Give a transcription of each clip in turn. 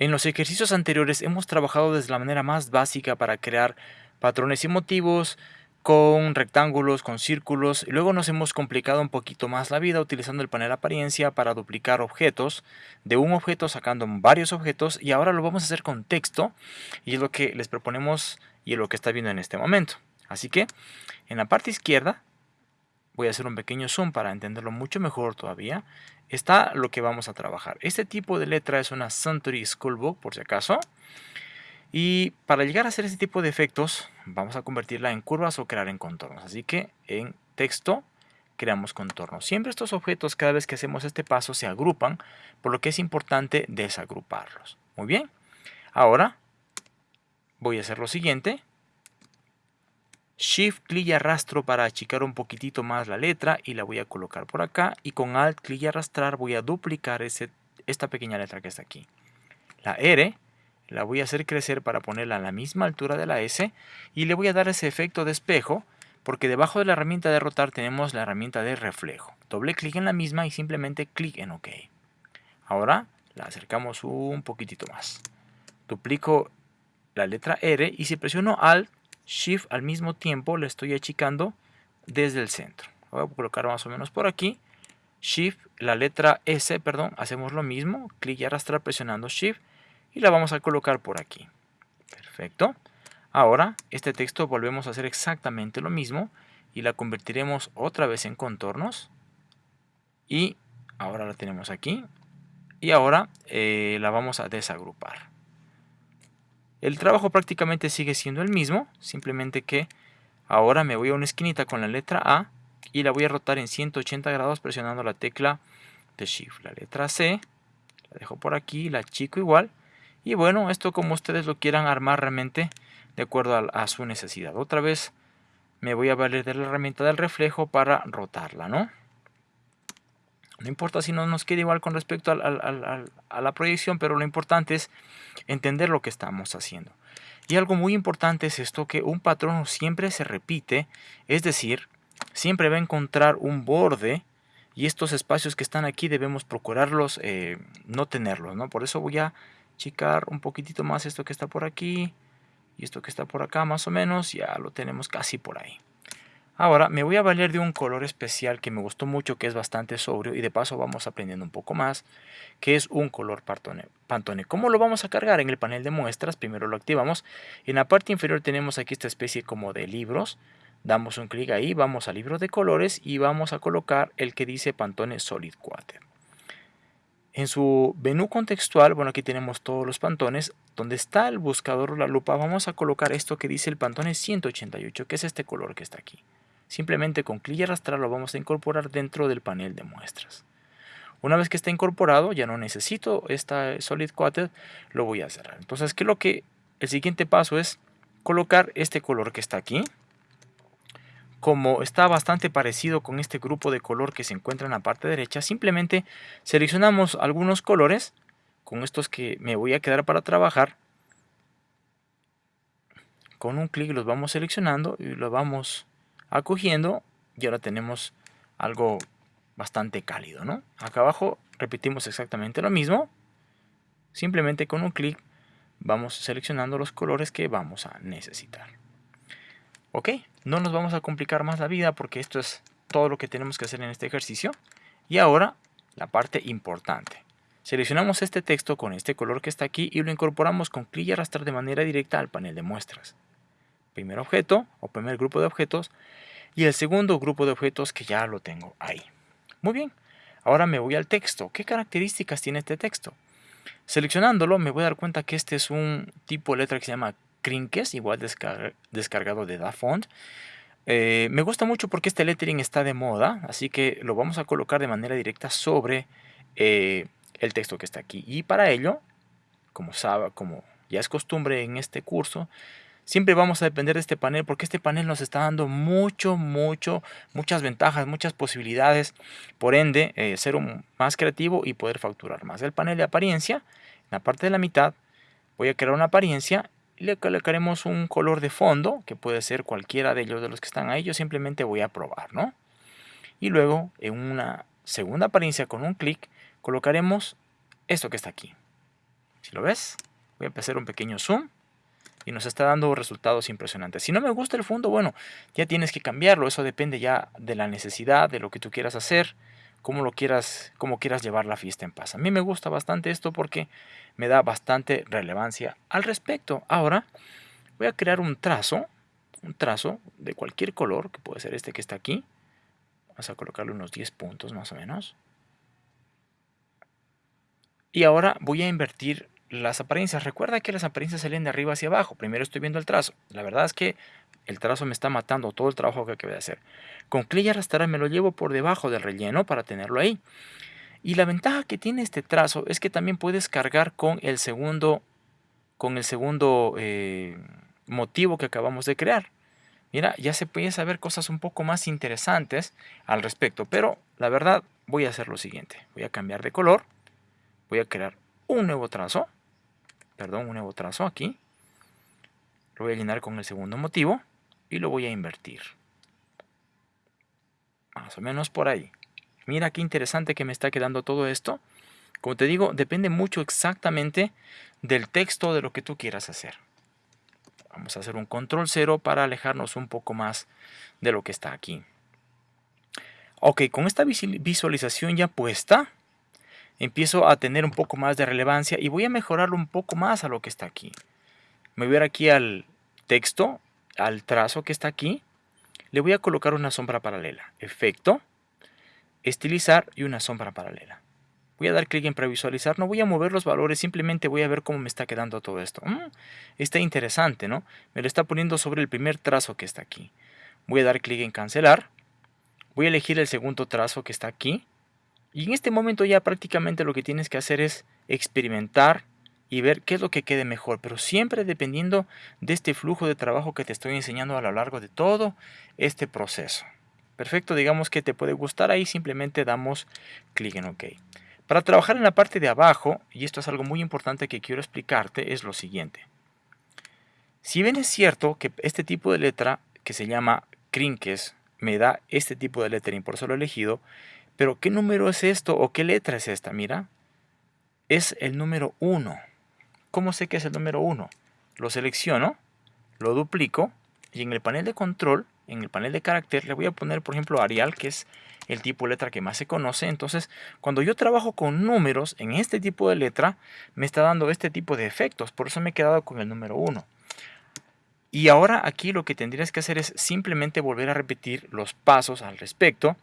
En los ejercicios anteriores hemos trabajado desde la manera más básica para crear patrones y motivos con rectángulos, con círculos, y luego nos hemos complicado un poquito más la vida utilizando el panel apariencia para duplicar objetos, de un objeto sacando varios objetos, y ahora lo vamos a hacer con texto, y es lo que les proponemos y es lo que está viendo en este momento. Así que, en la parte izquierda, voy a hacer un pequeño zoom para entenderlo mucho mejor todavía, está lo que vamos a trabajar. Este tipo de letra es una Suntory Schoolbook, por si acaso. Y para llegar a hacer este tipo de efectos, vamos a convertirla en curvas o crear en contornos. Así que en texto creamos contornos. Siempre estos objetos, cada vez que hacemos este paso, se agrupan, por lo que es importante desagruparlos. Muy bien. Ahora voy a hacer lo siguiente. Shift, clic y arrastro para achicar un poquitito más la letra y la voy a colocar por acá. Y con Alt, clic y arrastrar voy a duplicar ese, esta pequeña letra que está aquí. La R la voy a hacer crecer para ponerla a la misma altura de la S y le voy a dar ese efecto de espejo porque debajo de la herramienta de rotar tenemos la herramienta de reflejo. Doble clic en la misma y simplemente clic en OK. Ahora la acercamos un poquitito más. Duplico la letra R y si presiono Alt, Shift al mismo tiempo le estoy achicando desde el centro. Voy a colocar más o menos por aquí. Shift, la letra S, perdón, hacemos lo mismo. Clic y arrastrar presionando Shift. Y la vamos a colocar por aquí. Perfecto. Ahora, este texto volvemos a hacer exactamente lo mismo. Y la convertiremos otra vez en contornos. Y ahora la tenemos aquí. Y ahora eh, la vamos a desagrupar. El trabajo prácticamente sigue siendo el mismo, simplemente que ahora me voy a una esquinita con la letra A y la voy a rotar en 180 grados presionando la tecla de Shift. La letra C, la dejo por aquí, la chico igual. Y bueno, esto como ustedes lo quieran armar realmente de acuerdo a, su necesidad. Otra vez me voy a valer de la herramienta del reflejo para rotarla, ¿no? No importa si no nos queda igual con respecto a la proyección, pero lo importante es entender lo que estamos haciendo. Y algo muy importante es esto, que un patrón siempre se repite, es decir, siempre va a encontrar un borde y estos espacios que están aquí debemos procurarlos eh, no tenerlos, ¿no? Por eso voy a achicar un poquitito más esto que está por aquí y esto que está por acá más o menos, ya lo tenemos casi por ahí. Ahora me voy a valer de un color especial que me gustó mucho, que es bastante sobrio y de paso vamos aprendiendo un poco más, que es un color Pantone. ¿Cómo lo vamos a cargar? En el panel de muestras, primero lo activamos. En la parte inferior tenemos aquí esta especie como de libros. Damos un clic ahí, vamos a libros de colores y vamos a colocar el que dice Pantone Solid Quarter. En su menú contextual, bueno aquí tenemos todos los pantones, donde está el buscador o la lupa vamos a colocar esto que dice el Pantone 188, que es este color que está aquí. Simplemente con clic y arrastrar lo vamos a incorporar dentro del panel de muestras. Una vez que está incorporado, ya no necesito esta Solid Quartet, lo voy a cerrar. Entonces, ¿qué es lo que el siguiente paso es colocar este color que está aquí. Como está bastante parecido con este grupo de color que se encuentra en la parte derecha, simplemente seleccionamos algunos colores con estos que me voy a quedar para trabajar. Con un clic los vamos seleccionando y los vamos acogiendo y ahora tenemos algo bastante cálido, ¿no? Acá abajo repetimos exactamente lo mismo. Simplemente con un clic vamos seleccionando los colores que vamos a necesitar. Ok, no nos vamos a complicar más la vida porque esto es todo lo que tenemos que hacer en este ejercicio. Y ahora la parte importante. Seleccionamos este texto con este color que está aquí y lo incorporamos con clic y arrastrar de manera directa al panel de muestras primer objeto o primer grupo de objetos y el segundo grupo de objetos que ya lo tengo ahí. Muy bien, ahora me voy al texto. ¿Qué características tiene este texto? Seleccionándolo me voy a dar cuenta que este es un tipo de letra que se llama Crinkes, igual descargado de DaFont. Eh, me gusta mucho porque este lettering está de moda, así que lo vamos a colocar de manera directa sobre eh, el texto que está aquí. Y para ello, como, sabe, como ya es costumbre en este curso, Siempre vamos a depender de este panel porque este panel nos está dando mucho, mucho, muchas ventajas, muchas posibilidades. Por ende, eh, ser más creativo y poder facturar más. El panel de apariencia, en la parte de la mitad, voy a crear una apariencia y le colocaremos un color de fondo, que puede ser cualquiera de ellos de los que están ahí. Yo simplemente voy a probar, ¿no? Y luego, en una segunda apariencia con un clic, colocaremos esto que está aquí. Si lo ves, voy a hacer un pequeño zoom y nos está dando resultados impresionantes. Si no me gusta el fondo, bueno, ya tienes que cambiarlo. Eso depende ya de la necesidad, de lo que tú quieras hacer, cómo lo quieras, cómo quieras llevar la fiesta en paz. A mí me gusta bastante esto porque me da bastante relevancia al respecto. Ahora voy a crear un trazo, un trazo de cualquier color, que puede ser este que está aquí. Vamos a colocarle unos 10 puntos más o menos. Y ahora voy a invertir las apariencias. Recuerda que las apariencias salen de arriba hacia abajo. Primero estoy viendo el trazo. La verdad es que el trazo me está matando todo el trabajo que acabé de hacer. Con clic y arrastrar me lo llevo por debajo del relleno para tenerlo ahí. Y la ventaja que tiene este trazo es que también puedes cargar con el segundo, con el segundo eh, motivo que acabamos de crear. Mira, ya se puede saber cosas un poco más interesantes al respecto. Pero la verdad voy a hacer lo siguiente. Voy a cambiar de color. Voy a crear un nuevo trazo perdón, un nuevo trazo aquí. Lo voy a llenar con el segundo motivo y lo voy a invertir. Más o menos por ahí. Mira qué interesante que me está quedando todo esto. Como te digo, depende mucho exactamente del texto de lo que tú quieras hacer. Vamos a hacer un control cero para alejarnos un poco más de lo que está aquí. Ok, con esta visualización ya puesta, empiezo a tener un poco más de relevancia y voy a mejorarlo un poco más a lo que está aquí. Me voy a ir aquí al texto, al trazo que está aquí. Le voy a colocar una sombra paralela. Efecto, estilizar y una sombra paralela. Voy a dar clic en previsualizar, no voy a mover los valores, simplemente voy a ver cómo me está quedando todo esto. Mm, está interesante, ¿no? Me lo está poniendo sobre el primer trazo que está aquí. Voy a dar clic en cancelar. Voy a elegir el segundo trazo que está aquí y en este momento ya prácticamente lo que tienes que hacer es experimentar y ver qué es lo que quede mejor, pero siempre dependiendo de este flujo de trabajo que te estoy enseñando a lo largo de todo este proceso. Perfecto, digamos que te puede gustar ahí, simplemente damos clic en OK. Para trabajar en la parte de abajo, y esto es algo muy importante que quiero explicarte, es lo siguiente. Si bien es cierto que este tipo de letra, que se llama Crinkes, me da este tipo de lettering, por eso lo he elegido, pero ¿qué número es esto o qué letra es esta? Mira, es el número 1. ¿Cómo sé que es el número 1? Lo selecciono, lo duplico y en el panel de control, en el panel de carácter, le voy a poner, por ejemplo, Arial, que es el tipo de letra que más se conoce. Entonces, cuando yo trabajo con números en este tipo de letra, me está dando este tipo de efectos. Por eso me he quedado con el número 1. Y ahora aquí lo que tendrías que hacer es simplemente volver a repetir los pasos al respecto.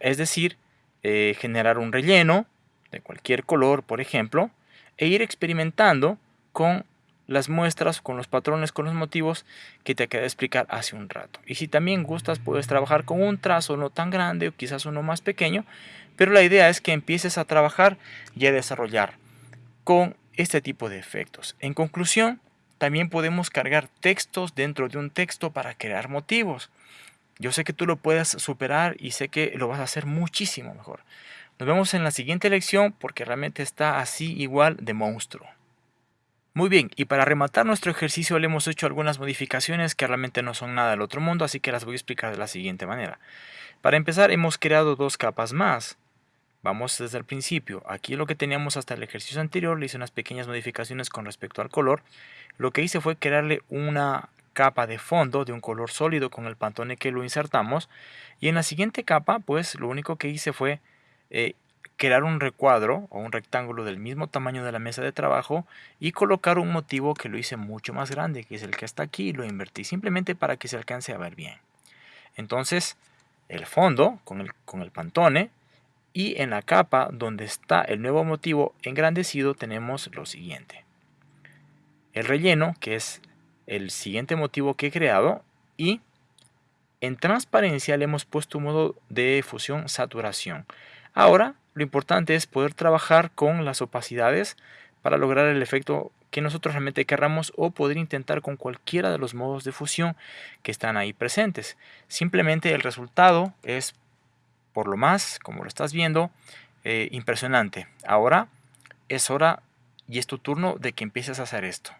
es decir, eh, generar un relleno de cualquier color, por ejemplo, e ir experimentando con las muestras, con los patrones, con los motivos que te acabé de explicar hace un rato. Y si también gustas, puedes trabajar con un trazo no tan grande o quizás uno más pequeño, pero la idea es que empieces a trabajar y a desarrollar con este tipo de efectos. En conclusión, también podemos cargar textos dentro de un texto para crear motivos. Yo sé que tú lo puedes superar y sé que lo vas a hacer muchísimo mejor. Nos vemos en la siguiente lección porque realmente está así igual de monstruo. Muy bien, y para rematar nuestro ejercicio le hemos hecho algunas modificaciones que realmente no son nada del otro mundo, así que las voy a explicar de la siguiente manera. Para empezar hemos creado dos capas más. Vamos desde el principio. Aquí lo que teníamos hasta el ejercicio anterior, le hice unas pequeñas modificaciones con respecto al color. Lo que hice fue crearle una capa de fondo de un color sólido con el pantone que lo insertamos y en la siguiente capa pues lo único que hice fue eh, crear un recuadro o un rectángulo del mismo tamaño de la mesa de trabajo y colocar un motivo que lo hice mucho más grande que es el que está aquí y lo invertí simplemente para que se alcance a ver bien. Entonces el fondo con el, con el pantone y en la capa donde está el nuevo motivo engrandecido tenemos lo siguiente. El relleno que es el siguiente motivo que he creado y en transparencia le hemos puesto un modo de fusión saturación. Ahora lo importante es poder trabajar con las opacidades para lograr el efecto que nosotros realmente querramos o poder intentar con cualquiera de los modos de fusión que están ahí presentes. Simplemente el resultado es por lo más, como lo estás viendo, eh, impresionante. Ahora es hora y es tu turno de que empieces a hacer esto.